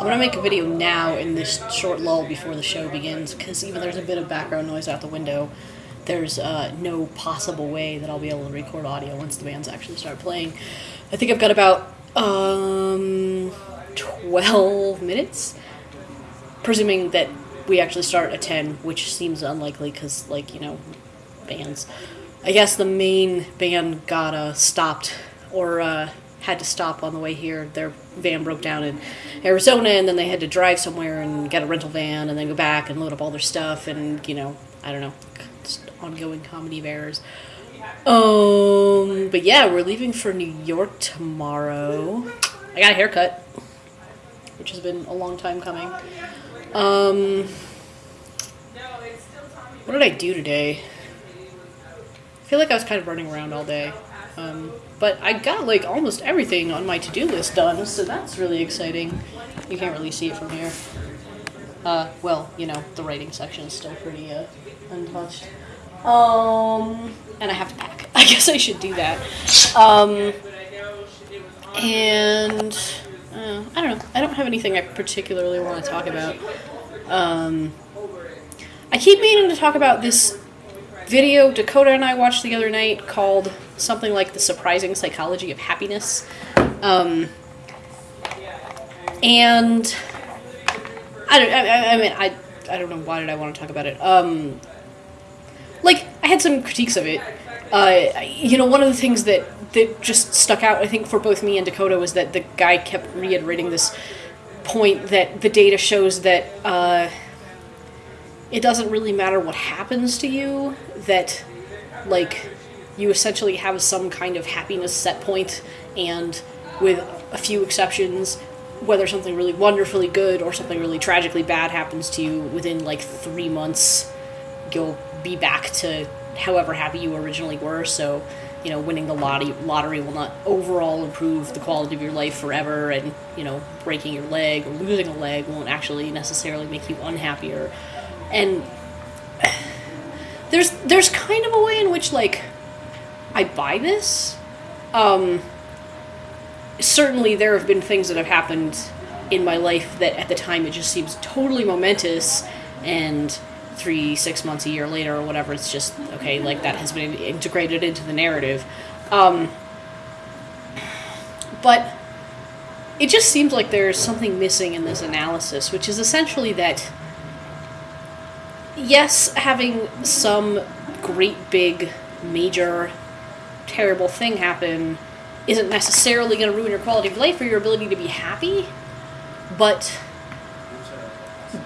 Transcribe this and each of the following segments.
I'm gonna make a video now in this short lull before the show begins, because even there's a bit of background noise out the window, there's uh, no possible way that I'll be able to record audio once the bands actually start playing. I think I've got about um, 12 minutes, presuming that we actually start at 10, which seems unlikely because, like, you know, bands. I guess the main band got uh, stopped or uh, had to stop on the way here. Their van broke down in Arizona, and then they had to drive somewhere and get a rental van, and then go back and load up all their stuff, and you know, I don't know, ongoing comedy of errors. Um, but yeah, we're leaving for New York tomorrow. I got a haircut, which has been a long time coming. Um, what did I do today? I feel like I was kind of running around all day. Um, but I got like almost everything on my to do list done, so that's really exciting. You can't really see it from here. Uh, well, you know, the writing section is still pretty uh, untouched. Um, and I have to pack. I guess I should do that. Um, and uh, I don't know. I don't have anything I particularly want to talk about. Um, I keep meaning to talk about this video Dakota and I watched the other night called something like The Surprising Psychology of Happiness. Um, and I don't, I, I, mean, I, I don't know why did I want to talk about it. Um, like, I had some critiques of it. Uh, you know, one of the things that, that just stuck out, I think, for both me and Dakota was that the guy kept reiterating this point that the data shows that uh, it doesn't really matter what happens to you, that, like, you essentially have some kind of happiness set point, and with a few exceptions, whether something really wonderfully good or something really tragically bad happens to you within like three months, you'll be back to however happy you originally were. So, you know, winning the lottery lottery will not overall improve the quality of your life forever, and you know, breaking your leg or losing a leg won't actually necessarily make you unhappier. And there's there's kind of a way in which like I buy this. Um, certainly, there have been things that have happened in my life that at the time it just seems totally momentous, and three, six months, a year later, or whatever, it's just okay. Like that has been integrated into the narrative. Um, but it just seems like there's something missing in this analysis, which is essentially that yes, having some great big major terrible thing happen isn't necessarily going to ruin your quality of life or your ability to be happy, but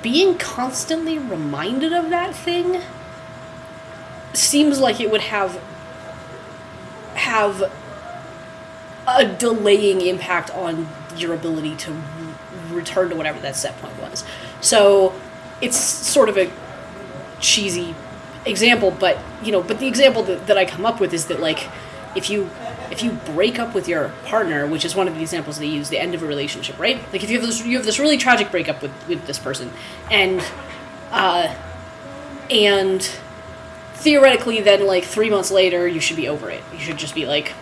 being constantly reminded of that thing seems like it would have have a delaying impact on your ability to return to whatever that set point was. So it's sort of a cheesy example, but you know, but the example that, that I come up with is that like if you if you break up with your partner, which is one of the examples they use, the end of a relationship, right? Like if you have this you have this really tragic breakup with, with this person and uh and theoretically then like three months later you should be over it. You should just be like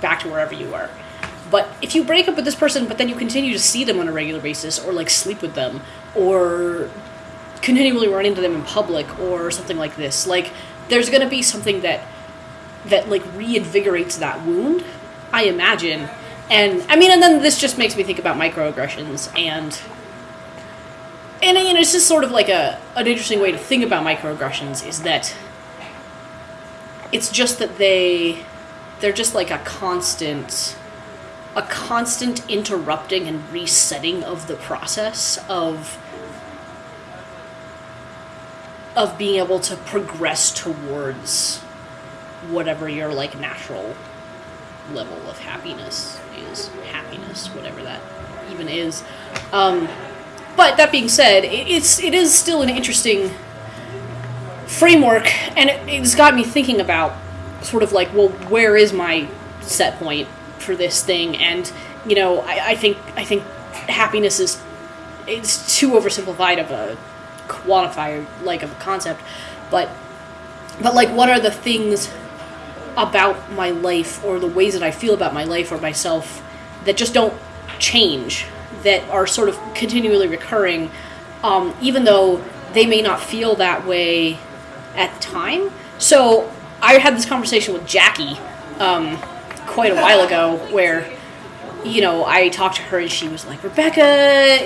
back to wherever you were. But if you break up with this person but then you continue to see them on a regular basis or like sleep with them or continually run into them in public or something like this, like there's gonna be something that that like reinvigorates that wound, I imagine. And I mean, and then this just makes me think about microaggressions and and you know, it's just sort of like a an interesting way to think about microaggressions is that it's just that they they're just like a constant a constant interrupting and resetting of the process of of being able to progress towards whatever your like natural level of happiness is. Happiness whatever that even is. Um, but that being said it's it is still an interesting framework and it, it's got me thinking about sort of like well where is my set point for this thing? And you know I, I think i think happiness is it's too oversimplified of a quantifier like of a concept. But but like what are the things about my life or the ways that I feel about my life or myself that just don't change that are sort of continually recurring, um, even though they may not feel that way at the time. So I had this conversation with Jackie um, quite a while ago where you know, I talked to her and she was like, Rebecca,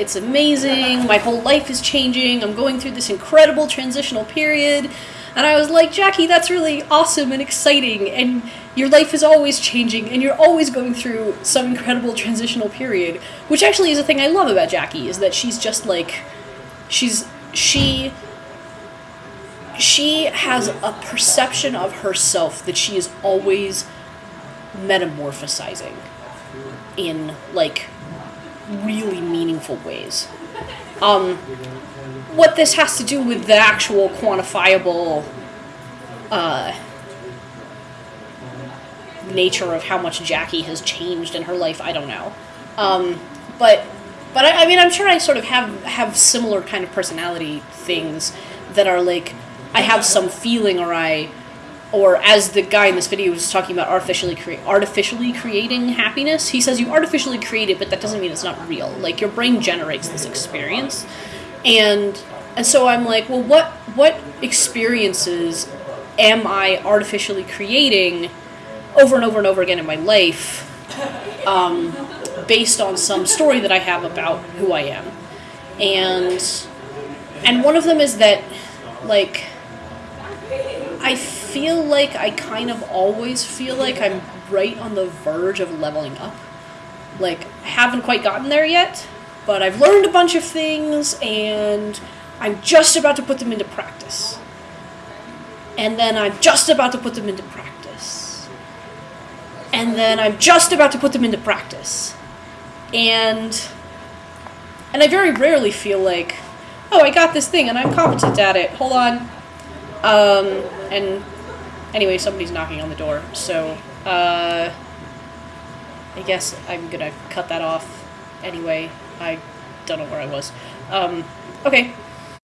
it's amazing. My whole life is changing. I'm going through this incredible transitional period. And I was like, Jackie, that's really awesome and exciting. And your life is always changing and you're always going through some incredible transitional period. Which actually is a thing I love about Jackie, is that she's just like, she's, she, she has a perception of herself that she is always metamorphosizing in like really meaningful ways. Um, what this has to do with the actual quantifiable uh, nature of how much Jackie has changed in her life, I don't know. Um, but but I, I mean, I'm sure I sort of have have similar kind of personality things that are like I have some feeling or I or as the guy in this video was talking about artificially cre- artificially creating happiness, he says you artificially create it, but that doesn't mean it's not real. Like your brain generates this experience, and and so I'm like, well, what what experiences am I artificially creating over and over and over again in my life, um, based on some story that I have about who I am, and and one of them is that like I feel like I kind of always feel like I'm right on the verge of leveling up. Like, haven't quite gotten there yet, but I've learned a bunch of things and I'm just about to put them into practice. And then I'm just about to put them into practice. And then I'm just about to put them into practice. And and I very rarely feel like, oh, I got this thing and I'm competent at it. Hold on. Um, and Anyway, somebody's knocking on the door, so uh, I guess I'm gonna cut that off. Anyway, I don't know where I was. Um, okay,